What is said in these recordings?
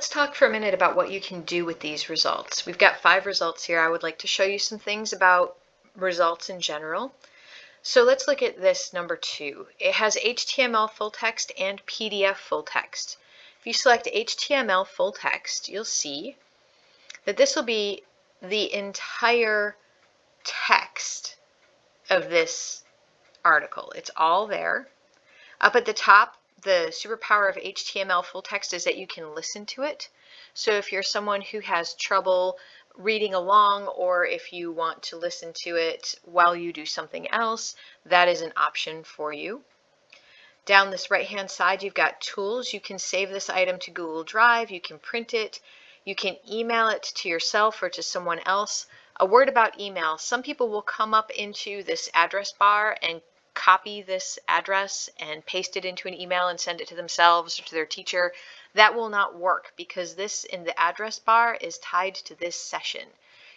let's talk for a minute about what you can do with these results. We've got five results here. I would like to show you some things about results in general. So let's look at this number two. It has HTML full text and PDF full text. If you select HTML full text, you'll see that this will be the entire text of this article. It's all there. Up at the top, the superpower of HTML full text is that you can listen to it. So if you're someone who has trouble reading along or if you want to listen to it while you do something else, that is an option for you. Down this right hand side you've got tools. You can save this item to Google Drive, you can print it, you can email it to yourself or to someone else. A word about email. Some people will come up into this address bar and copy this address and paste it into an email and send it to themselves or to their teacher, that will not work because this in the address bar is tied to this session.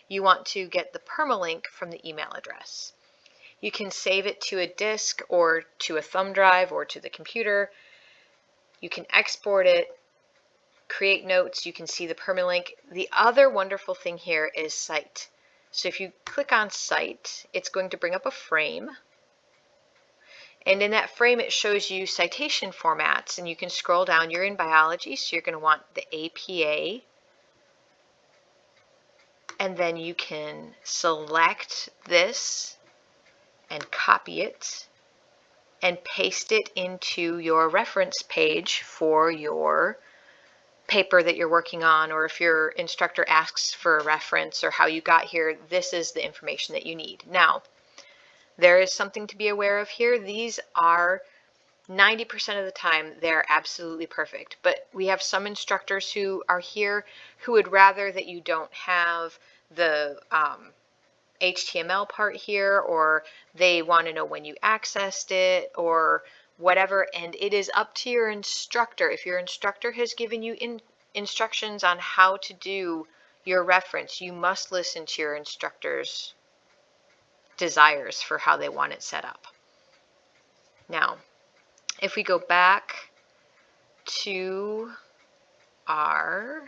You want to get the permalink from the email address. You can save it to a disk or to a thumb drive or to the computer. You can export it, create notes, you can see the permalink. The other wonderful thing here is Cite. So if you click on Cite, it's going to bring up a frame and in that frame, it shows you citation formats, and you can scroll down. You're in biology, so you're going to want the APA. And then you can select this and copy it and paste it into your reference page for your paper that you're working on or if your instructor asks for a reference or how you got here, this is the information that you need. Now, there is something to be aware of here. These are 90% of the time they're absolutely perfect. But we have some instructors who are here who would rather that you don't have the um, HTML part here or they want to know when you accessed it or whatever. And it is up to your instructor. If your instructor has given you in instructions on how to do your reference you must listen to your instructor's desires for how they want it set up. Now, if we go back to our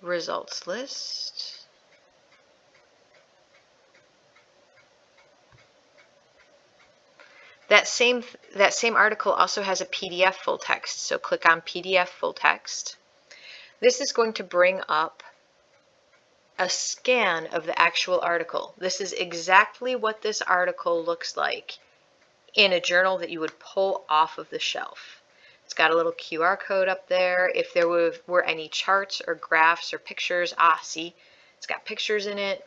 results list, That same, that same article also has a PDF full text, so click on PDF full text. This is going to bring up a scan of the actual article. This is exactly what this article looks like in a journal that you would pull off of the shelf. It's got a little QR code up there. If there were, were any charts or graphs or pictures, ah, see, it's got pictures in it.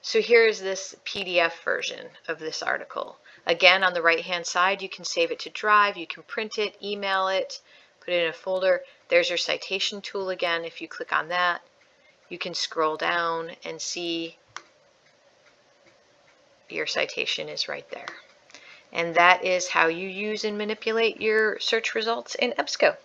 So here's this PDF version of this article. Again, on the right-hand side, you can save it to Drive, you can print it, email it, put it in a folder. There's your citation tool again if you click on that you can scroll down and see your citation is right there. And that is how you use and manipulate your search results in EBSCO.